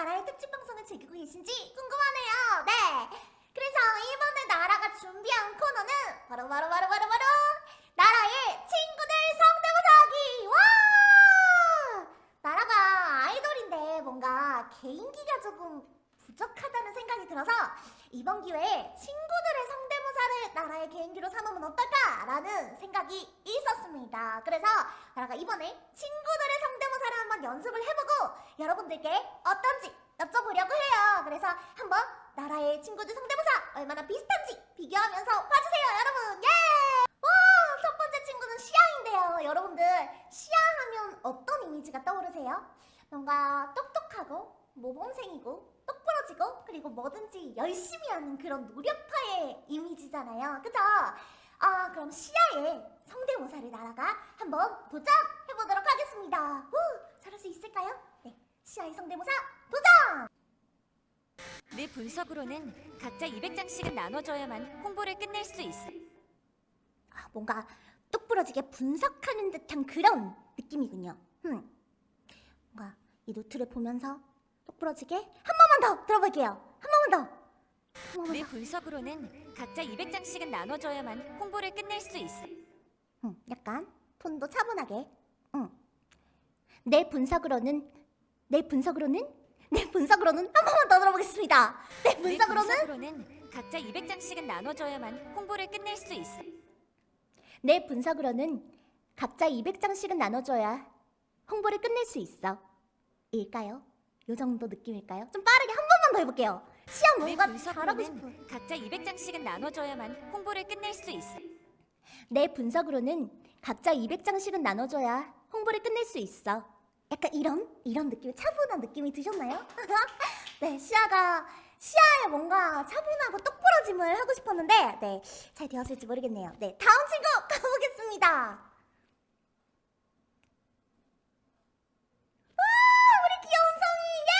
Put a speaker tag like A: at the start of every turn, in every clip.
A: 나라의 특집 방송을 즐기고 계신지 궁금하네요. 네. 그래서 이번에 나라가 준비한 코너는 바로 바로 바로 바로 바로 나라의 친구들 성대모사하기. 와! 나라가 아이돌인데 뭔가 개인기가 조금 부족하다는 생각이 들어서 이번 기회에 친구들의 성대모사를 나라의 개인기로 삼으면 어떨까라는 생각이 있었습니다. 그래서 나라가 이번에 성대모사를 한번 연습을 해보고 여러분들께 어떤지 여쭤보려고 해요. 그래서 한번 나라의 친구들 성대모사 얼마나 비슷한지 비교하면서 봐주세요, 여러분. 예! 와, 첫 번째 친구는 시아인데요. 여러분들 시아 하면 어떤 이미지가 떠오르세요? 뭔가 똑똑하고 모범생이고 똑부러지고 그리고 뭐든지 열심히 하는 그런 노력파의 이미지잖아요. 그죠? 아 그럼 시아의 성대모사를 나라가 한번 도전해보도록 하겠습니다. 후, 수 있을까요? 네, 시아의 성대모사 도전!
B: 내 분석으로는 각자 200장씩은 나눠줘야만 홍보를 끝낼 수 있어.
A: 아, 뭔가 똑부러지게 분석하는 듯한 그런 느낌이군요. 음. 뭔가 이 노트를 보면서 똑부러지게 한 번만 더 들어볼게요. 한 번만 더. 한 번만
B: 내
A: 더.
B: 분석으로는 각자 200장씩은 나눠줘야만 홍보를 끝낼 수 있어.
A: 응, 약간 톤도 차분하게. 응. 내 분석으로는 내 분석으로는 내 분석으로는 한 번만 더 들어보겠습니다.
B: 내내
A: 분석으로는
B: 분석으로는 각자 200장씩은 나눠줘야만 홍보를 끝낼 수 있어.
A: 내 분석으로는 각자 200장씩은 나눠줘야 홍보를 끝낼 수 있어. 일까요? 요 정도 느낌일까요? 좀 빠르게 한 번만 더 해볼게요. 시험
B: 내
A: 뭔가 잘하고 싶어.
B: 분석으로는 각자 200장씩은 나눠줘야만 홍보를 끝낼 수 있어.
A: 내 분석으로는 각자 200장씩은 나눠줘야 홍보를 끝낼 수 있어. 약간 이런 이런 느낌, 차분한 느낌이 드셨나요? 네, 시아가 시아의 뭔가 차분하고 똑부러짐을 하고 싶었는데, 네, 잘 되었을지 모르겠네요. 네, 다음 친구 가보겠습니다. 와, 우리 귀여운 송이, 예!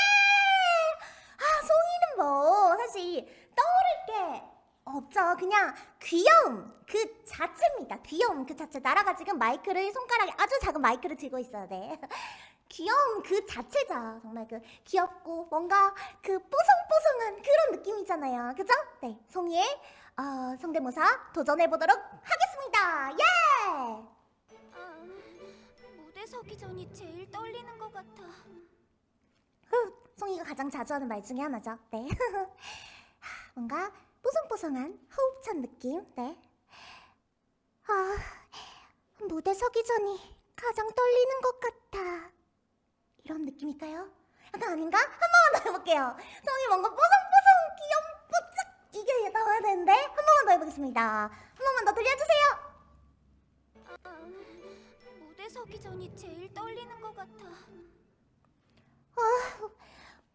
A: 아, 송이는 뭐 사실 떠오를 게 없죠. 그냥 귀여움 그 자체입니다. 귀여움 그 자체. 나라가 지금 마이크를 손가락에 아주 작은 마이크를 들고 있어요. 네. 귀여움 그 자체죠. 정말 그 귀엽고 뭔가 그 뽀송뽀송한 그런 느낌이잖아요. 그죠? 네. 송이의 어, 성대모사 도전해 보도록 하겠습니다. 예!
B: 아, 무대 서기 전이 제일 떨리는 것 같아.
A: 후, 송이가 가장 자주 하는 말 중에 하나죠. 네. 하, 뭔가 뽀송뽀송한 호흡찬 느낌. 네. 아, 무대 서기 전이 가장 떨리는 것 같아. 이런 느낌일까요? 약간 아닌가? 한 번만 더 해볼게요. 송이 뭔가 뽀송뽀송 귀염뽀짝 이게 나와야 되는데 한 번만 더 해보겠습니다. 한 번만 더 들려주세요.
B: 아, 무대 서기 전이 제일 떨리는 것 같아.
A: 아,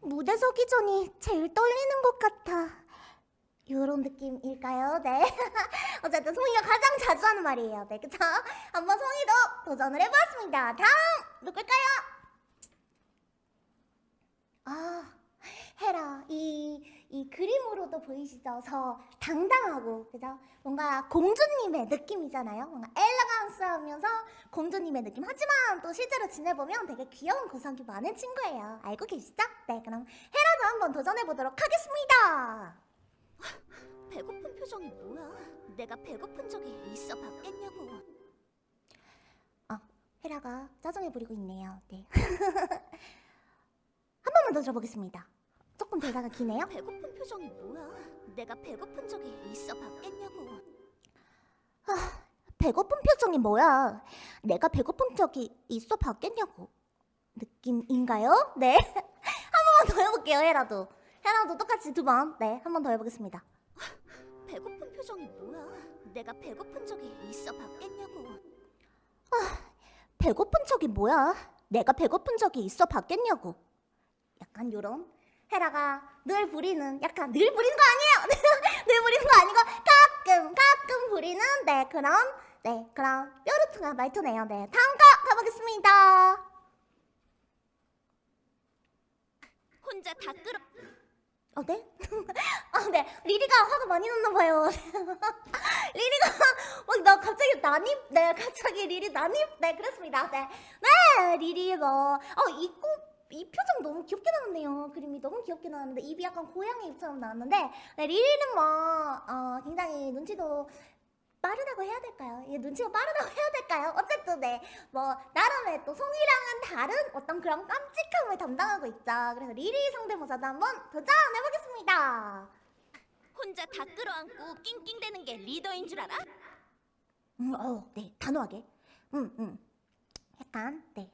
A: 무대 서기 전이 제일 떨리는 것 같아. 요런 느낌일까요? 네. 어쨌든 송이가 가장 자주 하는 말이에요. 네, 그쵸? 한번 송이도 도전을 해보았습니다. 다음! 누굴까요? 아, 헤라. 이, 이 그림으로도 보이시죠? 저 당당하고, 그죠? 뭔가 공주님의 느낌이잖아요. 뭔가 엘레강스 하면서 공주님의 느낌. 하지만 또 실제로 지내보면 되게 귀여운 구석이 많은 친구예요. 알고 계시죠? 네, 그럼 헤라도 한번 도전해보도록 하겠습니다.
B: 배고픈 표정이 뭐야? 내가 배고픈 적이 있어 봤겠냐고.
A: 어, 헤라가 짜증을 부리고 있네요. 네. 한 번만 더 들어보겠습니다. 조금 대사가 기네요.
B: 배고픈 표정이 뭐야? 내가 배고픈 적이 있어 봤겠냐고.
A: 배고픈 표정이 뭐야? 내가 배고픈 적이 있어 봤겠냐고. 느낌인가요? 네. 한 번만 더 해볼게요, 헤라도. 헤라도 똑같이 두 번. 네, 한 번 더 해보겠습니다.
B: 배고픈 표정이 뭐야? 내가 배고픈 적이 있어 봤겠냐고.
A: 배고픈 적이 뭐야? 내가 배고픈 적이 있어 봤겠냐고. 약간 요런 헤라가 늘 부리는 약간 늘 부리는 거 아니에요. 늘 부리는 거 아니고 가끔 가끔 부리는 네 그런 네 그런 뾰루퉁한 말투네요. 네 다음 거 가보겠습니다.
B: 혼자 다 끌어.
A: 어 네? 아 네 리리가 화가 많이 났나 봐요. 리리가 막 나 갑자기 난입 네 갑자기 리리 난입 네 그렇습니다. 네 네 리리 뭐 어 입고 이 표정 너무 귀엽게 나왔네요. 그림이 너무 귀엽게 나왔는데 입이 약간 고양이 입처럼 나왔는데 네, 리리는 뭐 어, 굉장히 눈치도 빠르다고 해야 될까요? 이게 눈치가 빠르다고 해야 될까요? 어쨌든 네, 뭐 나름의 또 송이랑은 다른 어떤 그런 깜찍함을 담당하고 있죠. 그래서 리리 성대모사도 한번 도전해보겠습니다.
B: 혼자 다 끌어안고 낑낑대는 게 리더인 줄 알아?
A: 음, 어, 네, 단호하게. 음, 음. 약간, 네.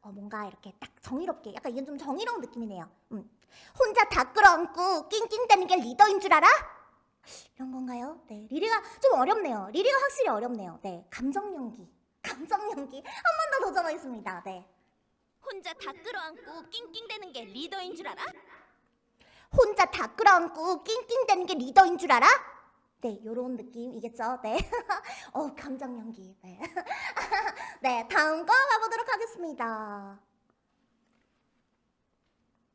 A: 어, 뭔가 이렇게 딱 정의롭게, 약간 이건 좀 정의로운 느낌이네요. 음. 혼자 다 끌어안고 낑낑대는 게 리더인 줄 알아? 이런 건가요? 네, 리리가 좀 어렵네요. 리리가 확실히 어렵네요. 네, 감정 연기. 감정 연기. 한 번 더 도전하겠습니다. 네.
B: 혼자 다 끌어안고 낑낑대는 게 리더인 줄 알아?
A: 혼자 다 끌어안고 낑낑대는 게 리더인 줄 알아? 네, 요런 느낌이겠죠. 네. 어, 감정 연기. 네. 네, 다음 거 가보도록 하겠습니다.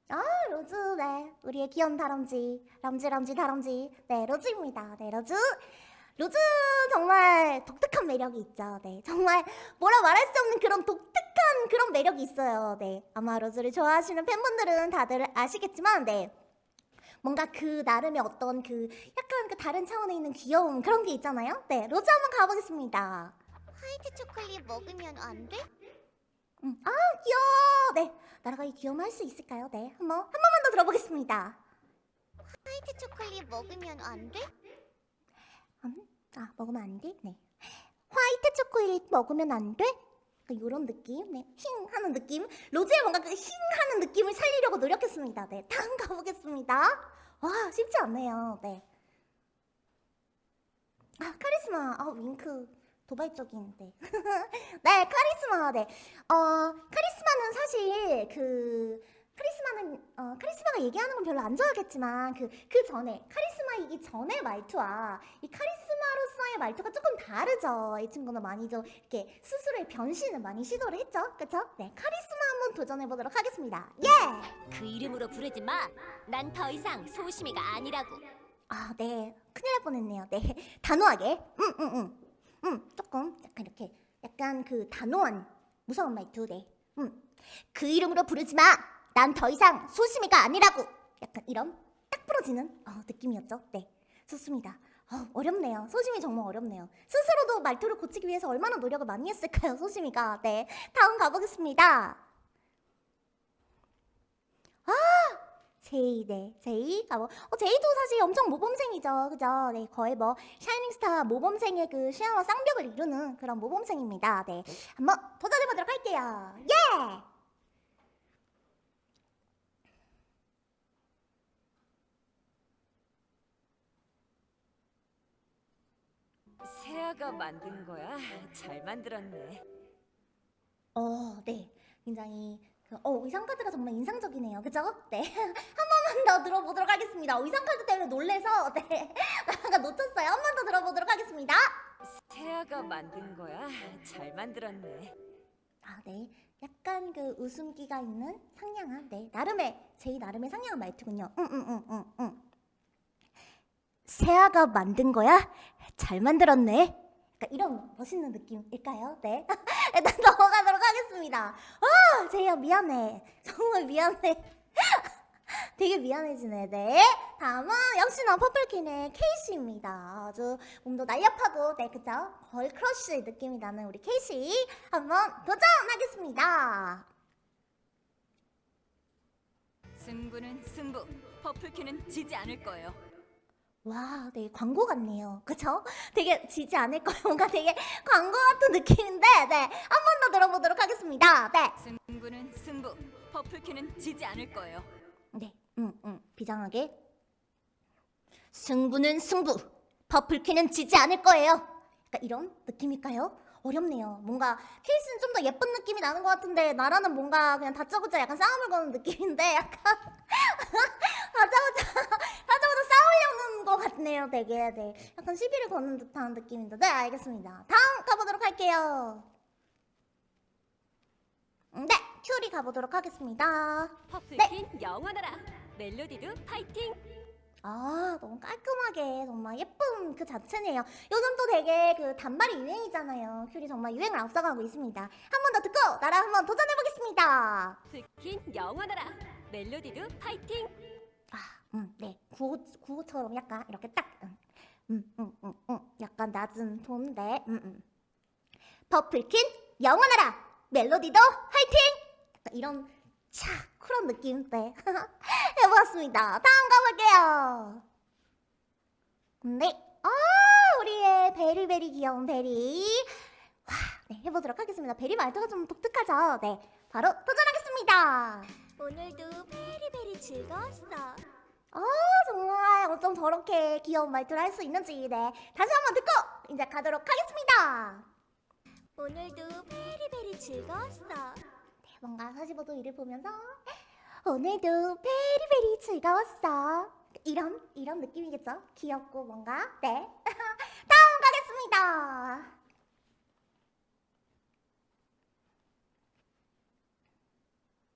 A: 아, 로즈, 네. 우리의 귀여운 다람쥐. 람쥐, 람쥐, 다람쥐. 네, 로즈입니다. 네, 로즈. 로즈 정말 독특한 매력이 있죠. 네, 정말 뭐라 말할 수 없는 그런 독특한 그런 매력이 있어요. 네, 아마 로즈를 좋아하시는 팬분들은 다들 아시겠지만, 네. 뭔가 그 나름의 어떤 그 약간 그 다른 차원에 있는 귀여움 그런 게 있잖아요. 네, 로즈 한번 가보겠습니다.
B: 화이트 초콜릿 먹으면 안 돼?
A: 음, 아 귀여워. 네, 나라가 이 귀여움 할수 있을까요? 네, 한번 한 번만 더 들어보겠습니다.
B: 화이트 초콜릿 먹으면 안 돼?
A: 음, 아 먹으면 안 돼? 네. 화이트 초콜릿 먹으면 안 돼? 이런 느낌, 네, 힝 하는 느낌. 로즈의 뭔가 그힝 하는 느낌을 살리려고 노력했습니다. 네, 다음 가보겠습니다. 와, 쉽지 않네요. 네. 아, 카리스마. 아, 윙크. 도발적인, 네. 네, 카리스마, 네. 어, 카리스마는 사실 그, 카리스마는, 어, 카리스마가 얘기하는 건 별로 안 좋아하겠지만, 그, 그 전에, 카리스마이기 전의 말투와 이 카리스마로서의 말투가 조금 다르죠. 이 친구는 많이 좀 이렇게 스스로의 변신을 많이 시도를 했죠. 그쵸? 네, 카리스마 한번 도전해 보도록 하겠습니다. 예!
B: 그 이름으로 부르지 마. 난 더 이상 소심이가 아니라고.
A: 아, 네. 큰일 날 뻔했네요. 네. 단호하게. 음, 음, 음. 약간 그 단호한 무서운 말투. 네. 음. 그 이름으로 부르지 마. 난 더 이상 소심이가 아니라고. 약간 이런 딱 부러지는 어, 느낌이었죠. 네. 좋습니다. 어, 어렵네요. 소심이 정말 어렵네요. 스스로도 말투를 고치기 위해서 얼마나 노력을 많이 했을까요, 소심이가. 네. 다음 가보겠습니다. 아! 제이, 네, 제이. 아, 뭐, 어, 제이도 사실 엄청 모범생이죠. 그죠? 네, 거의 뭐, 샤이닝스타 모범생의 그 시야와 쌍벽을 이루는 그런 모범생입니다. 네. 한번 도전해보도록 할게요. 예!
B: 세아가 만든 거야? 잘 만들었네.
A: 어, 네. 굉장히, 그, 어, 의상카드가 정말 인상적이네요. 그죠? 네. 한 번만 더 들어보도록 하겠습니다. 의상카드 때문에 놀래서, 네. 나가 놓쳤어요. 한 번 더 들어보도록 하겠습니다.
B: 세아가 만든 거야? 잘 만들었네.
A: 아, 네. 약간 그 웃음기가 있는 상냥한, 네. 나름의, 제이 나름의 상냥한 말투군요. 응, 응, 응, 응, 응. 세아가 만든 거야? 잘 만들었네. 약간 이런 멋있는 느낌일까요? 네. 일단 넘어가도록 하겠습니다. 아, 제이야 미안해. 정말 미안해. 되게 미안해지네. 네. 다음은 역시나 퍼플킨의 케이시입니다. 아주 몸도 날렵하고, 네, 그죠? girl crush 느낌이 나는 우리 케이시. 한번 도전하겠습니다.
B: 승부는 승부. 퍼플큐는 지지 않을 거예요.
A: 와, 네, 광고 같네요. 그쵸? 되게 지지 않을 거예요. 뭔가 되게 광고 같은 느낌인데, 네. 한 번 더 들어보도록 하겠습니다. 네.
B: 승부는 승부. 퍼플큐는 지지 않을 거예요.
A: 네, 음, 음, 비장하게. 승부는 승부. 퍼플캐는 지지 않을 거예요. 약간 이런 느낌일까요? 어렵네요. 뭔가 케이스는 좀 더 예쁜 느낌이 나는 것 같은데 나라는 뭔가 그냥 다짜고짜 약간 싸움을 거는 느낌인데 약간 다짜고짜 다짜고짜 싸우려는 것 같네요. 되게 네. 약간 시비를 거는 듯한 느낌인데 네 알겠습니다. 다음 가보도록 할게요. 음, 네, 큐리 가보도록 하겠습니다.
B: 퍼플킨 영원하라. 멜로디도 파이팅.
A: 아, 너무 깔끔하게 정말 예쁜 그 자체네요. 요즘 또 되게 그 단발이 유행이잖아요. 큐리 정말 유행을 앞서가고 있습니다. 한 번 더 듣고 나랑 한번 도전해보겠습니다.
B: 퍼플킨 영원하라. 멜로디도 파이팅.
A: 아, 음, 네. 구호, 구호처럼 약간 이렇게 딱, 음, 음, 음, 음, 음. 약간 낮은 톤인데, 음, 음. 퍼플킨 영원하라! 멜로디도 화이팅! 이런 차 그런 느낌, 네. 해보았습니다. 다음 가볼게요. 네. 아, 우리의 very very 귀여운 베리. 와, 네, 해보도록 하겠습니다. 베리 말투가 좀 독특하죠? 네. 바로 도전하겠습니다.
B: 오늘도 베리베리 즐거웠어.
A: 아 정말 어쩜 저렇게 귀여운 말투를 할 수 있는지 네 다시 한번 듣고 이제 가도록 하겠습니다
B: 오늘도 베리베리 즐거웠어.
A: 네 뭔가 45도 위를 보면서 오늘도 베리베리 즐거웠어 이런 이런 느낌이겠죠 귀엽고 뭔가 네 다음 가겠습니다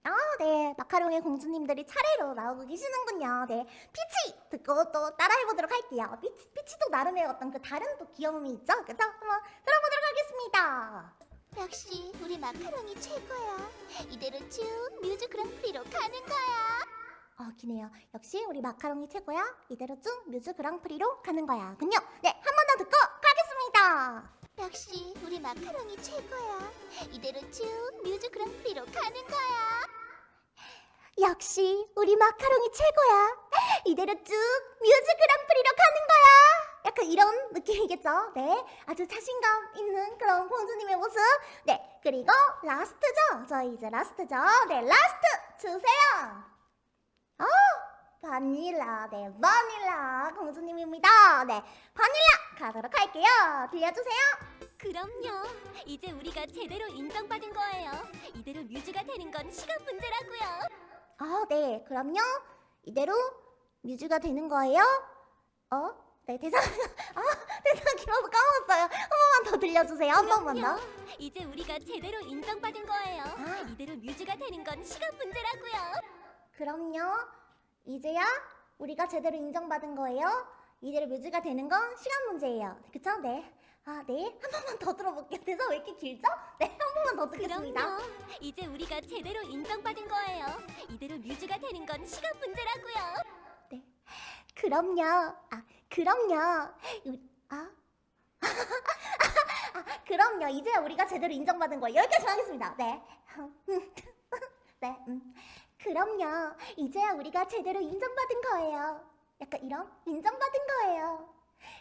A: 아, 네. 마카롱의 공주님들이 차례로 나오고 계시는군요. 네. 피치! 듣고 또 따라해보도록 할게요. 피치, 피치도 나름의 어떤 그 다른 또 귀여움이 있죠? 그죠? 한번 들어보도록 하겠습니다.
C: 역시 우리 마카롱이 최고야. 이대로 쭉 뮤즈 그랑프리로 가는 거야.
A: 어, 기네요. 역시 우리 마카롱이 최고야. 이대로 쭉 뮤즈 그랑프리로 가는 거야. 군요. 네, 한 번 더 듣고 가겠습니다.
C: 역시 우리 마카롱이 최고야. 이대로 쭉 뮤즈 그랑프리로 가는 거야.
A: 역시 우리 마카롱이 최고야. 이대로 쭉 뮤즈 그랑프리로 가는 거야. 약간 이런 느낌이겠죠? 네. 아주 자신감 있는 그런 공주님의 모습. 네. 그리고 라스트죠? 저희 이제 라스트죠? 네. 라스트 주세요. 어, 바닐라. 네. 바닐라 공주님입니다. 네. 바닐라 가도록 할게요. 들려주세요.
B: 그럼요. 이제 우리가 제대로 인정받은 거예요. 이대로 뮤즈가 되는 건 시간 문제라고요.
A: 아, 네. 그럼요. 이대로 뮤즈가 되는 거예요. 어? 네, 대사, 아, 대사 길어서 까먹었어요. 한 번만 더 들려주세요. 한 번만 더.
B: 이제 우리가 제대로 인정받은 거예요.
A: 아.
B: 이대로 뮤즈가 되는 건 시간 문제라고요.
A: 그럼요. 이제야 우리가 제대로 인정받은 거예요. 이대로 뮤즈가 되는 건 시간 문제예요. 그쵸? 네. 아, 네. 한 번만 더 들어볼게요. 대사 왜 이렇게 길죠? 네, 한 번만 더 듣겠습니다.
B: 그럼요. 이제 우리가 제대로 인정받은 거예요. 이대로 뮤즈가 되는 건 시간 문제라고요.
A: 그럼요. 아, 그럼요. 우- 아. 아, 그럼요. 이제 우리가 제대로 인정받은 거예요. 여기까지 하겠습니다. 네. 네. 음. 그럼요. 이제야 우리가 제대로 인정받은 거예요. 약간 이런 인정받은 거예요.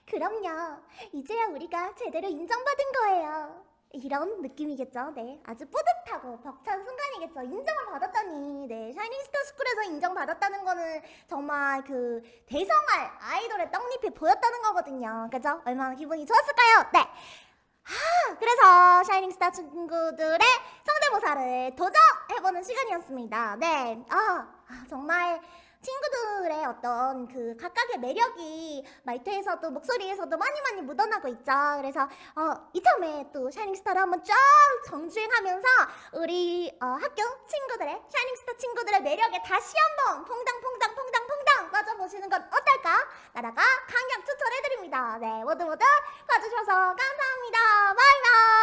A: 그럼요. 이제야 우리가 제대로 인정받은 거예요. 이런 느낌이겠죠. 네. 아주 뿌듯하고 벅찬 순간이겠죠. 인정을 받았다니. 네. 샤이닝 스타 스쿨에서 인정받았다는 거는 정말 그 대성할 아이돌의 떡잎이 보였다는 거거든요. 그죠? 얼마나 기분이 좋았을까요? 네. 아, 그래서 샤이닝 스타 친구들의 성대모사를 도전해보는 시간이었습니다. 네. 아, 아, 정말 친구들의 어떤 그 각각의 매력이 말투에서도 목소리에서도 많이 많이 묻어나고 있죠. 그래서 어, 이참에 또 샤이닝스타를 한번 쫙 정주행하면서 우리 어, 학교 친구들의 샤이닝스타 친구들의 매력에 다시 한번 퐁당퐁당 퐁당 퐁당 빠져보시는 건 어떨까? 나라가 강력 추천해드립니다. 네, 모두 모두 봐주셔서 감사합니다. 바이바이.